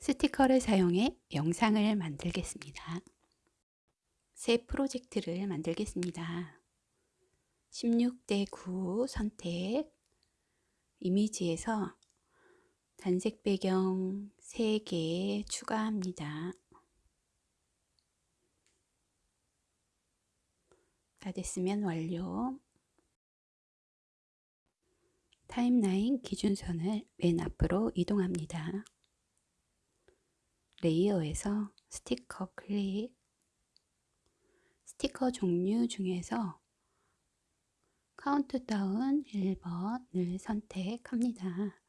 스티커를 사용해 영상을 만들겠습니다. 새 프로젝트를 만들겠습니다. 16대 9 선택 이미지에서 단색 배경 3개 추가합니다. 다 됐으면 완료 타임라인 기준선을 맨 앞으로 이동합니다. 레이어에서 스티커 클릭 스티커 종류 중에서 카운트다운 1번을 선택합니다.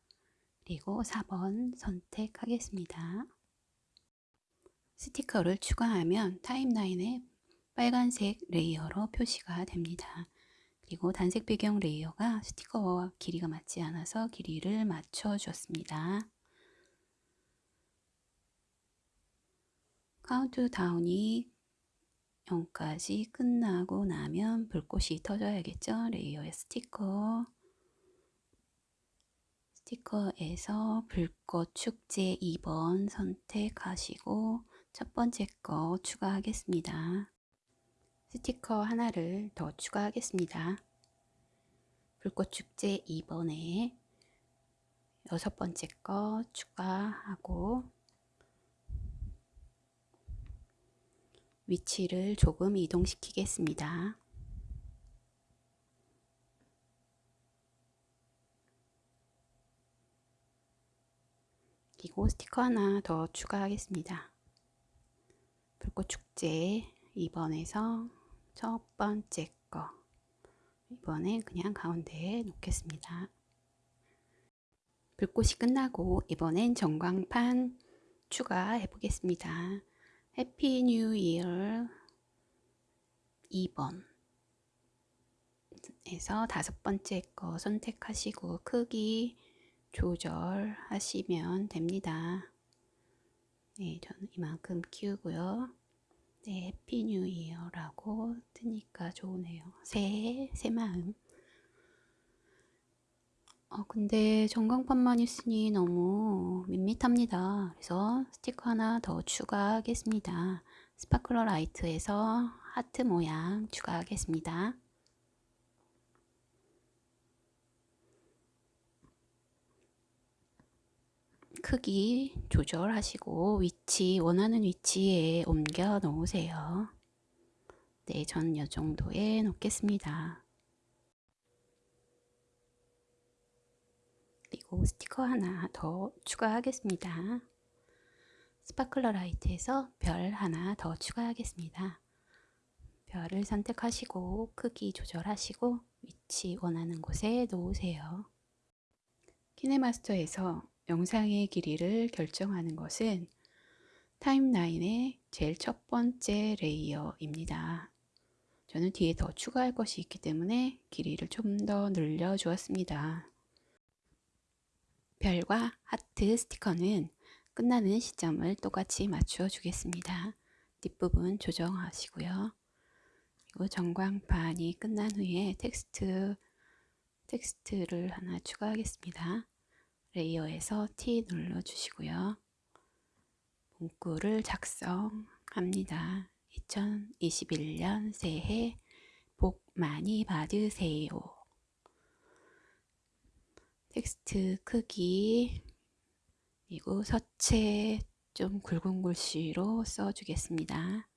그리고 4번 선택하겠습니다. 스티커를 추가하면 타임라인에 빨간색 레이어로 표시가 됩니다. 그리고 단색 배경 layer가 스티커와 길이가 맞지 않아서 길이를 맞춰 주었습니다. 카운트다운이 0까지 끝나고 나면 불꽃이 터져야겠죠. layer의 스티커 스티커에서 불꽃 축제 2번 선택하시고 첫 번째 거 추가하겠습니다. 스티커 하나를 더 추가하겠습니다. 불꽃 축제 2번에 여섯 번째 거 추가하고 위치를 조금 이동시키겠습니다. 그리고 스티커 하나 더 추가하겠습니다. 불꽃축제 2번에서 첫 번째 거 이번에 그냥 가운데에 놓겠습니다. 불꽃이 끝나고 이번엔 전광판 추가해 보겠습니다. Happy New Year 2번 에서 다섯 번째 거 선택하시고 크기 조절하시면 됩니다. 네, 저는 이만큼 키우고요. 네, Happy New Year라고 뜨니까 좋으네요. 새해, 새마음. 어, 근데 전광판만 있으니 너무 밋밋합니다. 그래서 스티커 하나 더 추가하겠습니다. Sparkler Light에서 하트 모양 추가하겠습니다. 크기 조절하시고 위치 원하는 위치에 옮겨 놓으세요. 네, 저는 이 정도에 놓겠습니다. 그리고 스티커 하나 더 추가하겠습니다. Sparkler Light에서 별 하나 더 추가하겠습니다. 별을 선택하시고 크기 조절하시고 위치 원하는 곳에 놓으세요. 키네마스터에서 영상의 길이를 결정하는 것은 timeline의 제일 첫 번째 layer입니다. 저는 뒤에 더 추가할 것이 있기 때문에 길이를 좀 더 늘려 주었습니다. 별과 하트 스티커는 끝나는 시점을 똑같이 맞추어 주겠습니다. 뒷부분 조정하시고요. 그리고 전광판이 끝난 후에 텍스트, 텍스트를 하나 추가하겠습니다. layer에서 T 눌러주시고요. 문구를 작성합니다. 2021년 새해 복 많이 받으세요. 텍스트 크기 그리고 서체 좀 굵은 글씨로 써주겠습니다.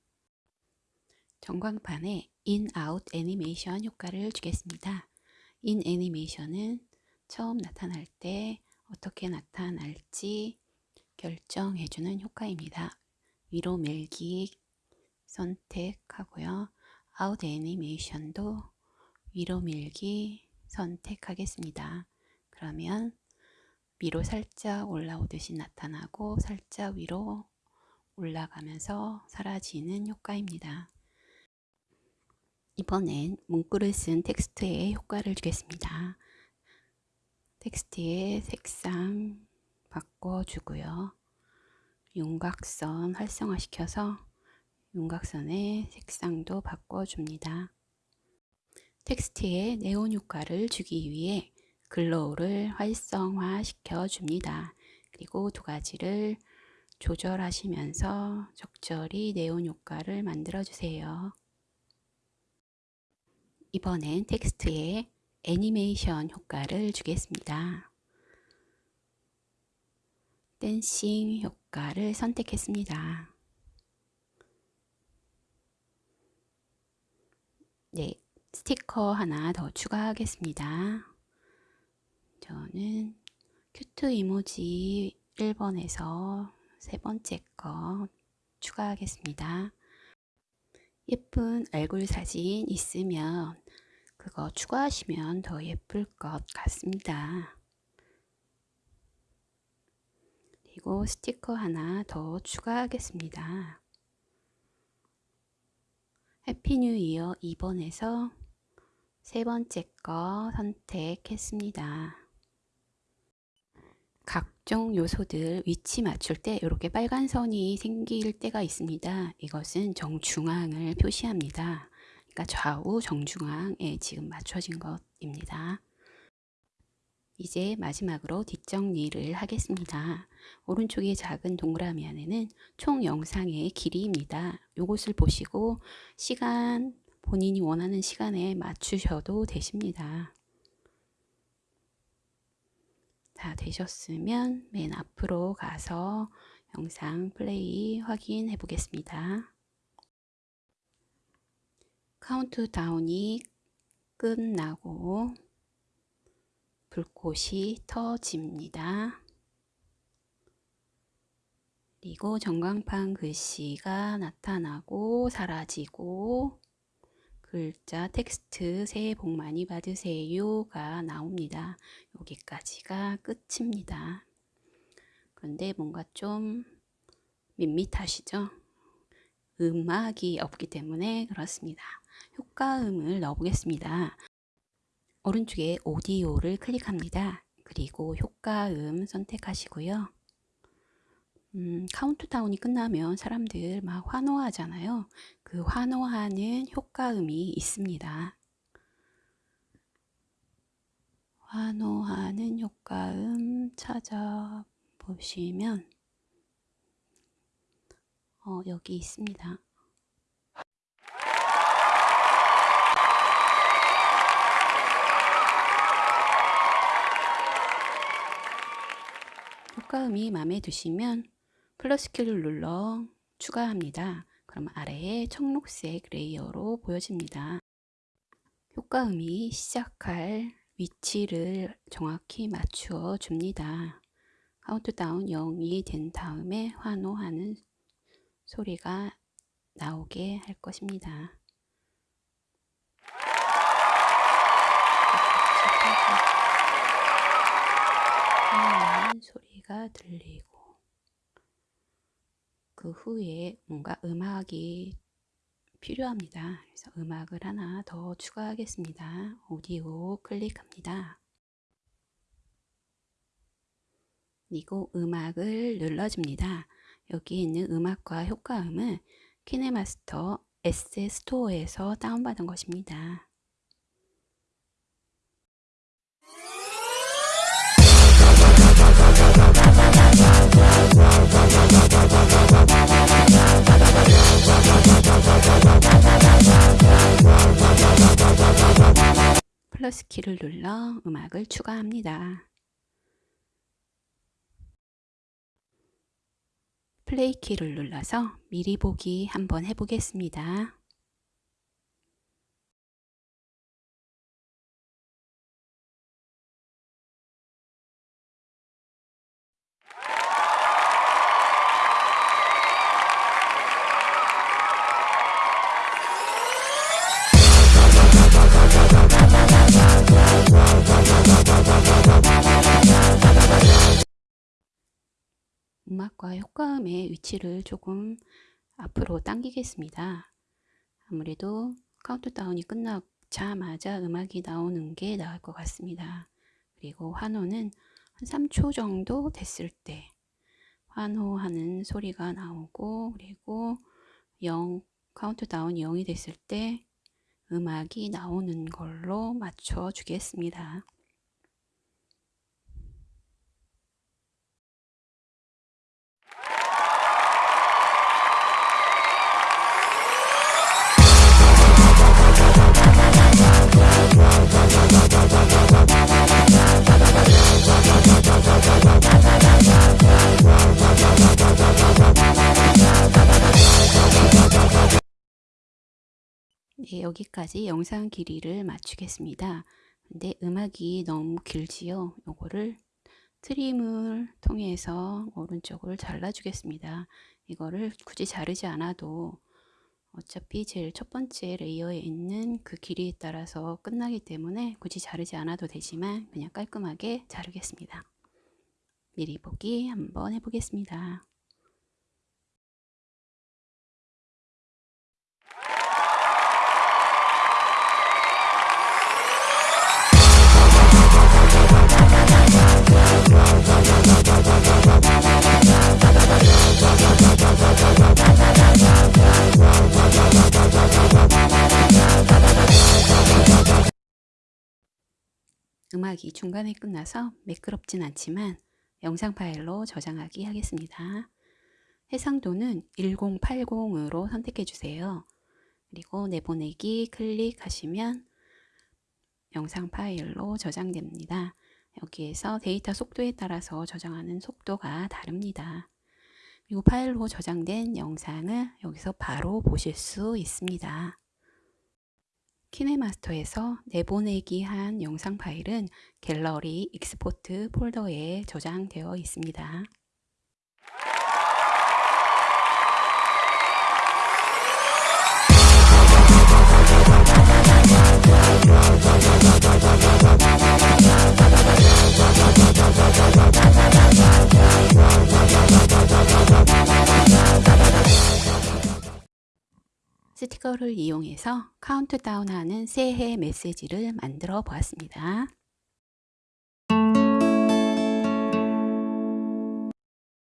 전광판에 in, out 애니메이션 효과를 주겠습니다. in 애니메이션은 처음 나타날 때 어떻게 나타날지 결정해주는 효과입니다. 위로 밀기 선택하고요. 아웃 애니메이션도 위로 밀기 선택하겠습니다. 그러면 위로 살짝 올라오듯이 나타나고 살짝 위로 올라가면서 사라지는 효과입니다. 이번엔 문구를 쓴 텍스트에 효과를 주겠습니다. 텍스트의 색상 바꿔주고요. 윤곽선 활성화시켜서 윤곽선의 색상도 바꿔줍니다. 텍스트에 네온 효과를 주기 위해 glow를 활성화 시켜 줍니다. 그리고 두 가지를 조절하시면서 적절히 네온 효과를 만들어 주세요. 이번엔 텍스트에 애니메이션 효과를 주겠습니다. dancing 효과를 선택했습니다. 네, 스티커 하나 더 추가하겠습니다. 저는 Cute Emoji 1번에서 세 번째 거 추가하겠습니다. 예쁜 얼굴 사진 있으면 그거 추가하시면 더 예쁠 것 같습니다. 그리고 스티커 하나 더 추가하겠습니다. Happy New Year 2번에서 세 번째 거 선택했습니다. 각종 요소들 위치 맞출 때 이렇게 빨간 선이 생길 때가 있습니다. 이것은 정중앙을 표시합니다. 그러니까 좌우 정중앙에 지금 맞춰진 것입니다. 이제 마지막으로 뒷정리를 하겠습니다. 오른쪽에 작은 동그라미 안에는 총 영상의 길이입니다. 이것을 보시고 시간, 본인이 원하는 시간에 맞추셔도 되십니다. 다 되셨으면 맨 앞으로 가서 영상 플레이 확인해 보겠습니다. 카운트다운이 끝나고 불꽃이 터집니다. 그리고 전광판 글씨가 나타나고 사라지고 글자 텍스트 새해 복 많이 받으세요가 나옵니다. 여기까지가 끝입니다. 그런데 뭔가 좀 밋밋하시죠? 음악이 없기 때문에 그렇습니다. 효과음을 넣어보겠습니다. 오른쪽에 오디오를 클릭합니다. 그리고 효과음 선택하시고요. 음, 카운트다운이 끝나면 사람들 막 환호하잖아요. 그 환호하는 효과음이 있습니다. 환호하는 효과음 찾아보시면 어, 여기 있습니다. 효과음이 마음에 드시면 플러스 키를 눌러 추가합니다. 그럼 아래에 청록색 layer로 보여집니다. 효과음이 시작할 위치를 정확히 맞추어 줍니다. 카운트다운 0이 된 다음에 환호하는 소리가 나오게 할 것입니다. 소리가 들리고 그 후에 뭔가 음악이 필요합니다. 그래서 음악을 하나 더 추가하겠습니다. 오디오 클릭합니다. 그리고 음악을 눌러줍니다. 여기 있는 음악과 효과음은 키네마스터 S 스토어에서 다운받은 것입니다. 플러스 키를 눌러 음악을 추가합니다. 플레이 키를 눌러서 미리 보기 한번 해보겠습니다. 음악과 효과음의 위치를 조금 앞으로 당기겠습니다. 아무래도 카운트다운이 끝나자마자 음악이 나오는 게 나을 것 같습니다. 그리고 환호는 한 3초 정도 됐을 때 환호하는 소리가 나오고 그리고 0, 카운트다운 0이 됐을 때 음악이 나오는 걸로 맞춰 주겠습니다. 네, 여기까지 영상 길이를 맞추겠습니다. 근데 음악이 너무 길지요. 요거를 트림을 통해서 오른쪽을 잘라주겠습니다. 이거를 굳이 자르지 않아도 어차피 제일 첫 번째 레이어에 있는 그 길이에 따라서 끝나기 때문에 굳이 자르지 않아도 되지만 그냥 깔끔하게 자르겠습니다. 미리 보기 한번 해보겠습니다. 음악이 중간에 끝나서 매끄럽진 않지만 영상 파일로 저장하기 하겠습니다. 해상도는 1080으로 선택해 주세요. 그리고 내보내기 클릭하시면 영상 파일로 저장됩니다. 여기에서 데이터 속도에 따라서 저장하는 속도가 다릅니다. 그리고 파일로 저장된 영상을 여기서 바로 보실 수 있습니다. 키네마스터에서 내보내기 한 영상 파일은 갤러리 익스포트 폴더에 저장되어 있습니다. 스티커를 이용해서 카운트다운하는 새해 메시지를 만들어 보았습니다.